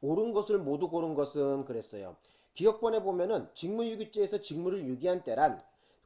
옳은 것을 모두 고른 것은 그랬어요. 기억번에 보면은 직무유기죄에서 직무를 유기한 때란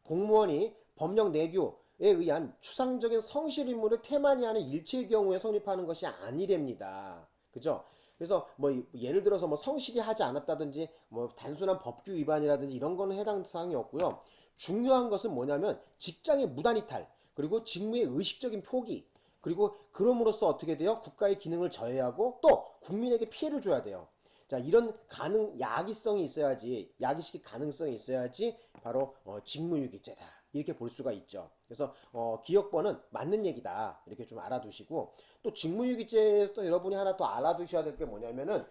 공무원이 법령 내규에 의한 추상적인 성실 임무를 태만히 하는 일체의 경우에 성립하는 것이 아니랍니다. 그죠? 그래서 뭐 예를 들어서 뭐 성실히 하지 않았다든지 뭐 단순한 법규 위반이라든지 이런 거는 해당 사항이 없고요. 중요한 것은 뭐냐면 직장의 무단이탈 그리고 직무의 의식적인 포기 그리고 그럼으로써 어떻게 돼요? 국가의 기능을 저해하고 또 국민에게 피해를 줘야 돼요. 자 이런 가능 야기성이 있어야지 야기시킬 가능성이 있어야지 바로 어, 직무유기죄다 이렇게 볼 수가 있죠. 그래서 어, 기억번은 맞는 얘기다 이렇게 좀 알아두시고 또 직무유기죄에서 여러분이 하나 더 알아두셔야 될 게 뭐냐면은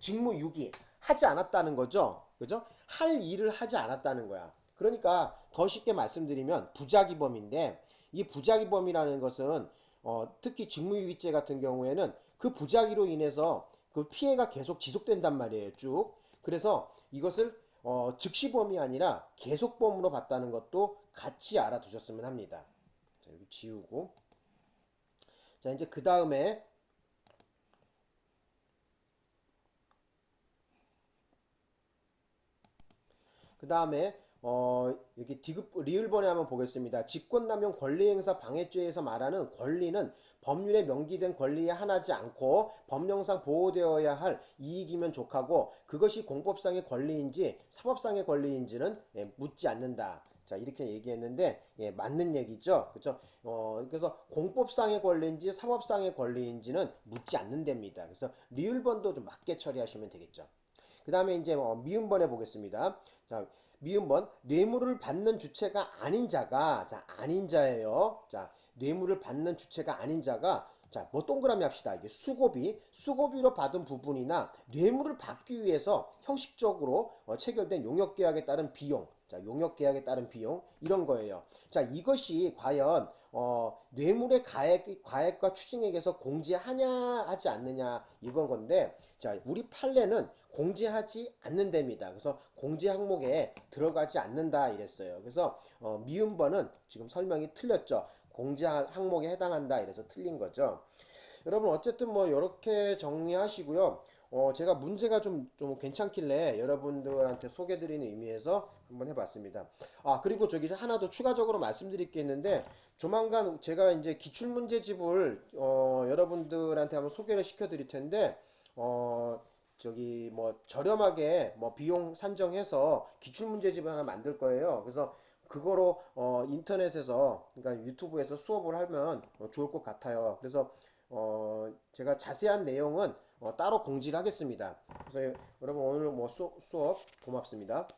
직무유기 하지 않았다는 거죠. 그죠? 할 일을 하지 않았다는 거야. 그러니까 더 쉽게 말씀드리면 부작위범인데 이 부작위범이라는 것은 어, 특히 직무유기죄 같은 경우에는 그 부작위로 인해서 그 피해가 계속 지속된단 말이에요. 쭉. 그래서 이것을 어, 즉시범이 아니라 계속범으로 봤다는 것도 같이 알아두셨으면 합니다. 자, 여기 지우고. 자, 이제 그 다음에 그 다음에 어, 여기 디귿, 리을번에 한번 보겠습니다. 직권남용 권리행사 방해죄에서 말하는 권리는 법률에 명기된 권리에 하나지 않고 법령상 보호되어야 할 이익이면 족하고 그것이 공법상의 권리인지 사법상의 권리인지는 예, 묻지 않는다. 자 이렇게 얘기했는데 예, 맞는 얘기죠 그죠 어 그래서 공법상의 권리인지 사법상의 권리인지는 묻지 않는답니다 그래서 리을번도 좀 맞게 처리하시면 되겠죠 그 다음에 이제 뭐 미음번 해보겠습니다. 자, 미음번 뇌물을 받는 주체가 아닌 자가 자 아닌 자예요. 자 뇌물을 받는 주체가 아닌 자가 자, 뭐 동그라미 합시다. 이게 수고비, 수고비로 받은 부분이나 뇌물을 받기 위해서 형식적으로 어, 체결된 용역 계약에 따른 비용, 자, 용역 계약에 따른 비용 이런 거예요. 자, 이것이 과연 어, 뇌물의 가액, 과액과 추징액에서 공제하냐 하지 않느냐 이건 건데 자, 우리 판례는 공제하지 않는답니다. 그래서 공제 항목에 들어가지 않는다 이랬어요. 그래서 어, 미음번은 지금 설명이 틀렸죠. 공제 항목에 해당한다 이래서 틀린 거죠. 여러분 어쨌든 뭐 이렇게 정리하시고요. 어 제가 문제가 좀 좀 괜찮길래 여러분들한테 소개드리는 의미에서 한번 해봤습니다. 아 그리고 저기 하나 더 추가적으로 말씀드릴 게 있는데 조만간 제가 이제 기출문제집을 어 여러분들한테 한번 소개를 시켜 드릴 텐데 어 저기 뭐 저렴하게 뭐 비용 산정해서 기출문제집을 하나 만들 거예요. 그래서 그거로 어 인터넷에서 그러니까 유튜브에서 수업을 하면 어, 좋을 것 같아요. 그래서 어 제가 자세한 내용은 어 따로 공지를 하겠습니다. 그래서 여러분 오늘 뭐 수, 수업 고맙습니다.